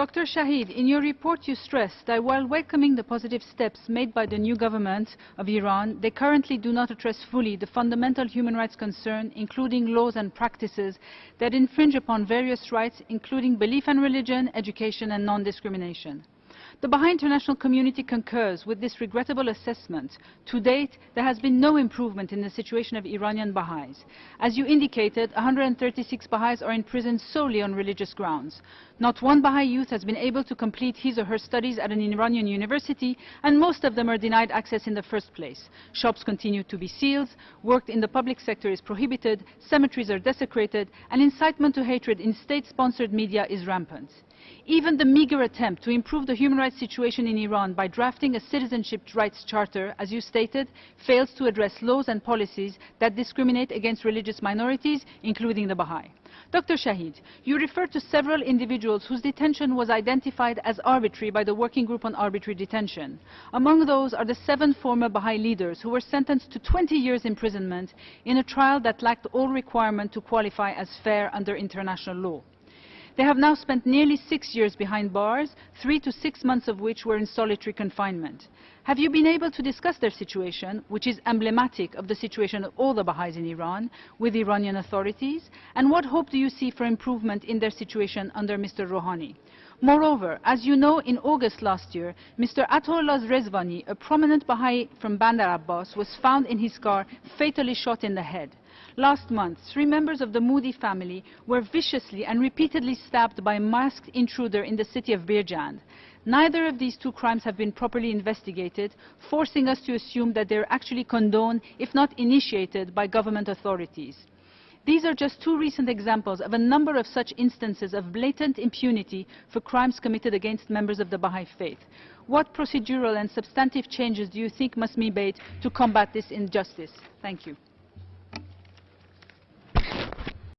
Dr. Shaheed, in your report you stressed that while welcoming the positive steps made by the new government of Iran, they currently do not address fully the fundamental human rights concern, including laws and practices that infringe upon various rights, including belief and religion, education and non-discrimination. The Baha'i international community concurs with this regrettable assessment. To date, there has been no improvement in the situation of Iranian Baha'is. As you indicated, 136 Baha'is are in prison solely on religious grounds. Not one Baha'i youth has been able to complete his or her studies at an Iranian university, and most of them are denied access in the first place. Shops continue to be sealed, work in the public sector is prohibited, cemeteries are desecrated, and incitement to hatred in state-sponsored media is rampant. Even the meager attempt to improve the human rights situation in Iran by drafting a citizenship rights charter, as you stated, fails to address laws and policies that discriminate against religious minorities, including the Baha'i. Dr. Shaheed, you referred to several individuals whose detention was identified as arbitrary by the Working Group on Arbitrary Detention. Among those are the seven former Baha'i leaders who were sentenced to 20 years imprisonment in a trial that lacked all requirement to qualify as fair under international law. They have now spent nearly six years behind bars, three to six months of which were in solitary confinement. Have you been able to discuss their situation, which is emblematic of the situation of all the Baha'is in Iran, with Iranian authorities? And what hope do you see for improvement in their situation under Mr. Rouhani? Moreover, as you know, in August last year, Mr. Ataollah Rezvani, a prominent Baha'i from Bandar Abbas, was found in his car fatally shot in the head. Last month, three members of the Moodi family were viciously and repeatedly stabbed by a masked intruder in the city of Birjand. Neither of these two crimes have been properly investigated, forcing us to assume that they are actually condoned, if not initiated, by government authorities. These are just two recent examples of a number of such instances of blatant impunity for crimes committed against members of the Baha'i faith. What procedural and substantive changes do you think must be made to combat this injustice? Thank you.